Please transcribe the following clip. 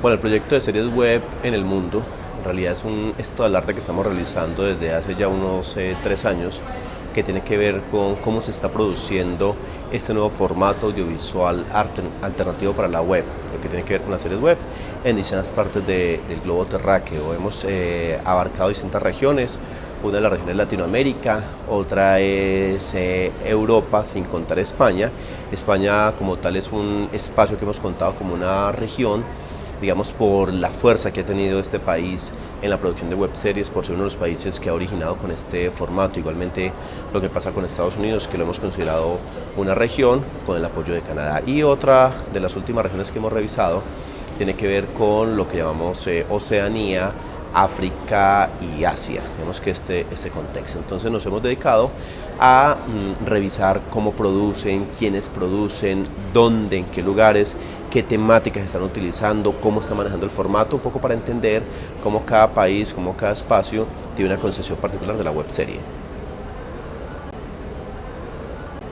Bueno, el proyecto de series web en el mundo, en realidad es un estado del arte que estamos realizando desde hace ya unos eh, tres años, que tiene que ver con cómo se está produciendo este nuevo formato audiovisual alternativo para la web, lo que tiene que ver con las series web en distintas partes del globo terráqueo. Hemos eh, abarcado distintas regiones, una de las regiones de Latinoamérica, otra es eh, Europa, sin contar España. España como tal es un espacio que hemos contado como una región digamos, por la fuerza que ha tenido este país en la producción de web series, por ser uno de los países que ha originado con este formato. Igualmente lo que pasa con Estados Unidos, que lo hemos considerado una región con el apoyo de Canadá. Y otra de las últimas regiones que hemos revisado tiene que ver con lo que llamamos eh, Oceanía, África y Asia. Vemos que este, este contexto. Entonces nos hemos dedicado a mm, revisar cómo producen, quiénes producen, dónde, en qué lugares qué temáticas están utilizando, cómo están manejando el formato, un poco para entender cómo cada país, cómo cada espacio tiene una concepción particular de la web serie.